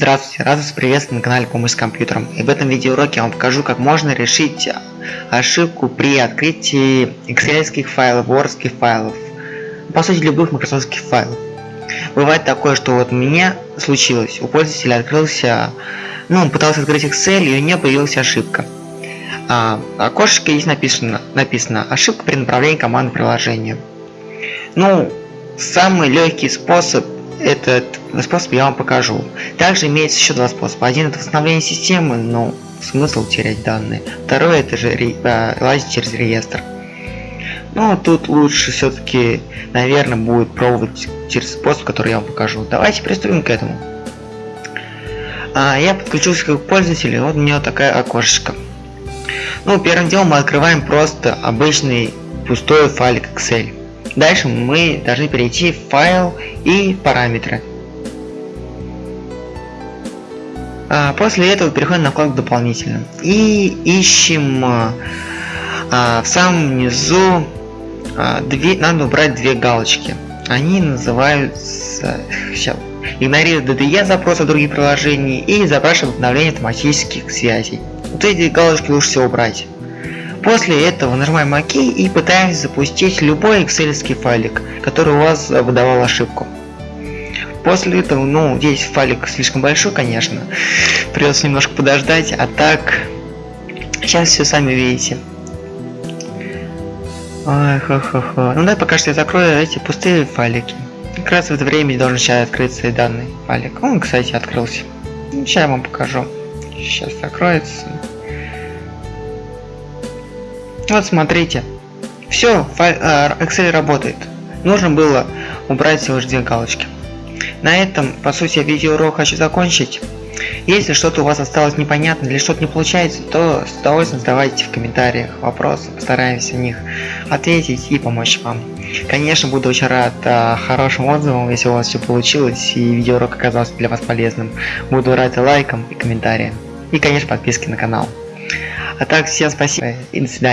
Здравствуйте, рад вас приветствовать на канале Помощь с компьютером. И в этом видеоуроке я вам покажу, как можно решить ошибку при открытии excel файлов, word файлов, по сути любых Microsoft файлов. Бывает такое, что вот меня случилось, у пользователя открылся, ну он пытался открыть Excel и у него появилась ошибка. А, окошечко здесь написано, написано ошибка при направлении команды приложения. Ну, самый легкий способ этот способ я вам покажу. Также имеется еще два способа. Один это восстановление системы, но смысл терять данные. Второй это же э, лазить через реестр. Но тут лучше все-таки, наверное, будет пробовать через способ, который я вам покажу. Давайте приступим к этому. А, я подключился как пользователь, и вот у меня такая окошечко. Ну, первым делом мы открываем просто обычный пустой файлик Excel. Дальше мы должны перейти в файл и параметры. А после этого переходим на вкладку дополнительно и ищем а, а, в самом низу две, надо убрать две галочки. Они называются сейчас игнорирует DDE запросы других приложений и запрашивает обновление автоматических связей. Вот эти галочки лучше всего убрать. После этого нажимаем ОК и пытаемся запустить любой excel файлик, который у вас выдавал ошибку. После этого, ну, здесь файлик слишком большой, конечно, придется немножко подождать, а так, сейчас все сами видите. Ой, хо-хо-хо. Ну да, пока что я закрою эти пустые файлики. Как раз в это время должен сейчас открыться и данный файлик. Он, кстати, открылся. Сейчас я вам покажу. Сейчас закроется. Вот смотрите. Все, э, Excel работает. Нужно было убрать всего лишь галочки. На этом, по сути, видеоурок хочу закончить. Если что-то у вас осталось непонятно или что-то не получается, то с удовольствием задавайте в комментариях вопросы, постараемся на них ответить и помочь вам. Конечно, буду очень рад а, хорошим отзывам, если у вас все получилось и видеоурок оказался для вас полезным. Буду рад лайкам, и комментариям. И, конечно, подписке на канал. А так, всем спасибо и до свидания.